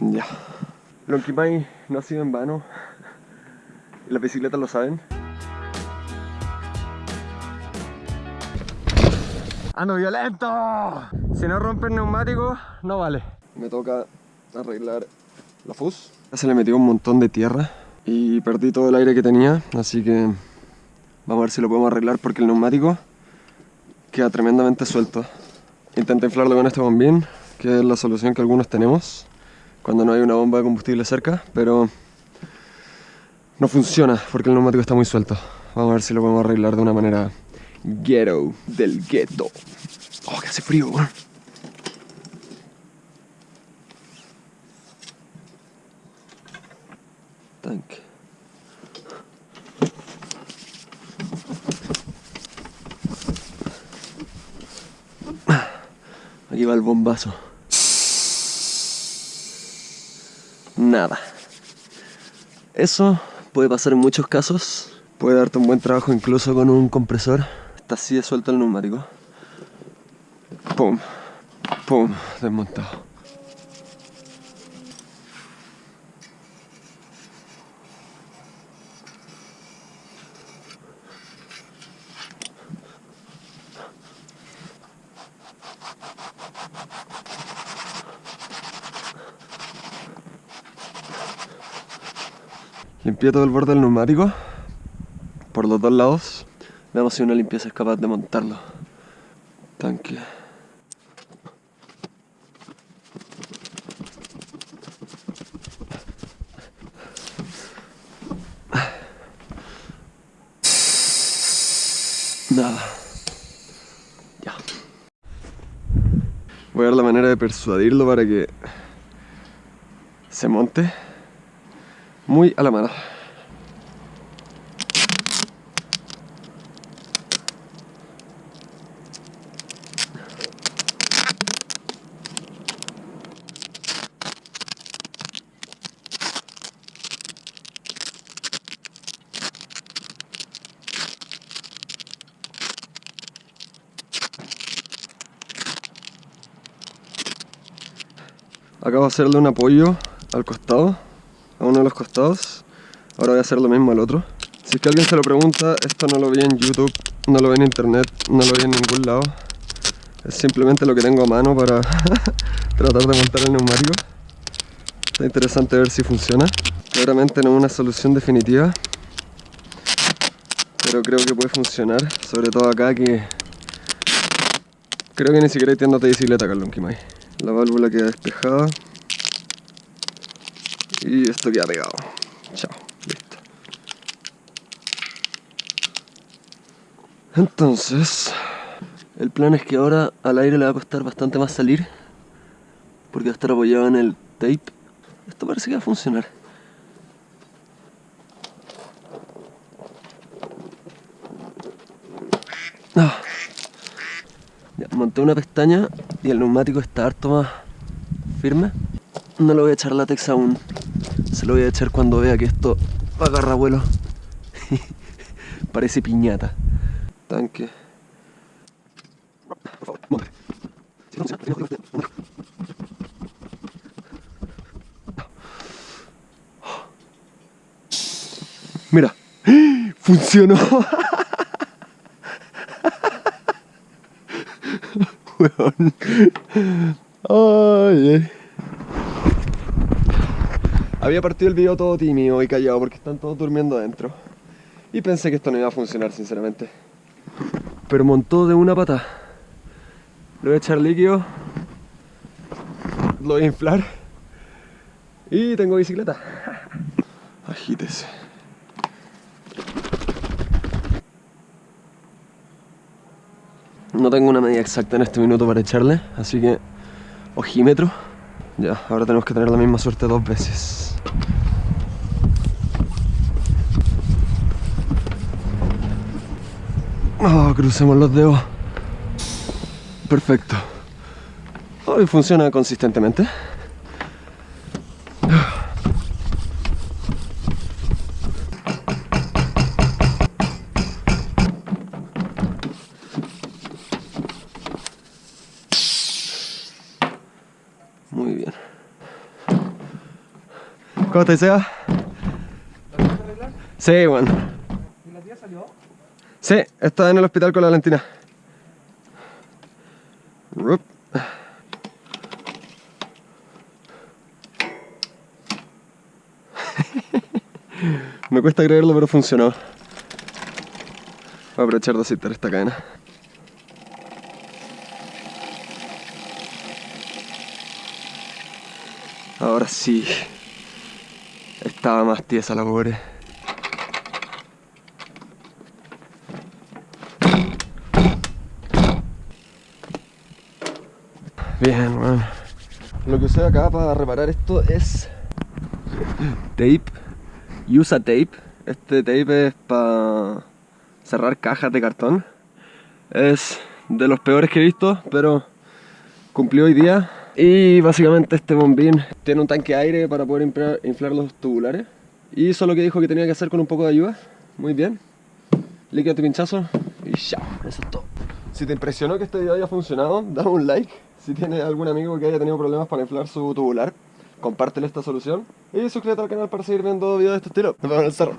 Ya. Lonquimay no ha sido en vano. Las bicicletas lo saben. ¡Ando violento! Si no rompe el neumático, no vale. Me toca arreglar la fus. Ya se le metió un montón de tierra y perdí todo el aire que tenía, así que vamos a ver si lo podemos arreglar porque el neumático queda tremendamente suelto. Intenté inflarlo con este bombín, que es la solución que algunos tenemos cuando no hay una bomba de combustible cerca, pero no funciona porque el neumático está muy suelto. Vamos a ver si lo podemos arreglar de una manera ghetto del ghetto. Oh, que hace frío, Tanque. Aquí va el bombazo. Nada. Eso puede pasar en muchos casos. Puede darte un buen trabajo incluso con un compresor. Está así de suelto el neumático. Pum, pum, desmontado. Limpié todo el borde del neumático por los dos lados. Veamos si una limpieza es capaz de montarlo. Tanque. Nada. Ya. Voy a ver la manera de persuadirlo para que se monte muy a la mano. Acabo de hacerle un apoyo al costado, a uno de los costados. Ahora voy a hacer lo mismo al otro. Si es que alguien se lo pregunta, esto no lo vi en YouTube, no lo vi en internet, no lo vi en ningún lado. Es simplemente lo que tengo a mano para tratar de montar el neumático. Está interesante ver si funciona. Claramente no es una solución definitiva, pero creo que puede funcionar, sobre todo acá que creo que ni siquiera hay tiendas de bicicleta acá en. La válvula queda despejada. Y esto queda pegado. Chao, listo. Entonces, el plan es que ahora al aire le va a costar bastante más salir. Porque va a estar apoyado en el tape. Esto parece que va a funcionar. Ah monté una pestaña y el neumático está harto más firme. No le voy a echar látex aún. Se lo voy a echar cuando vea que esto agarra vuelo. Parece piñata. Tanque. Mira, funcionó. Había partido el video todo tímido y callado porque están todos durmiendo adentro. Y pensé que esto no iba a funcionar, sinceramente. Pero montó de una pata. Le voy a echar líquido. Lo voy a inflar. Y tengo bicicleta. Agítese. No tengo una medida exacta en este minuto para echarle, así que ojímetro. Ya, ahora tenemos que tener la misma suerte dos veces. Oh, crucemos los dedos. Perfecto. Hoy funciona consistentemente. ¿Cómo te Seba? Sí, bueno. ¿Y la tía salió? Sí, está en el hospital con la Valentina. Rup. Me cuesta creerlo, pero funcionó. Voy a aprovechar de aceitar esta cadena. Ahora sí. Estaba más tiesa la pobre. Bien, bueno. Lo que usé acá para reparar esto es tape. Usa tape. Este tape es para cerrar cajas de cartón. Es de los peores que he visto, pero cumplió hoy día. Y básicamente este bombín tiene un tanque de aire para poder inflar, los tubulares. Y eso es lo que dijo que tenía que hacer con un poco de ayuda. Muy bien. Líquido de pinchazo y ya. Eso es todo. Si te impresionó que este video haya funcionado, dame un like. Si tienes algún amigo que haya tenido problemas para inflar su tubular, compártele esta solución. Y suscríbete al canal para seguir viendo videos de este estilo. Nos vemos en el cerro.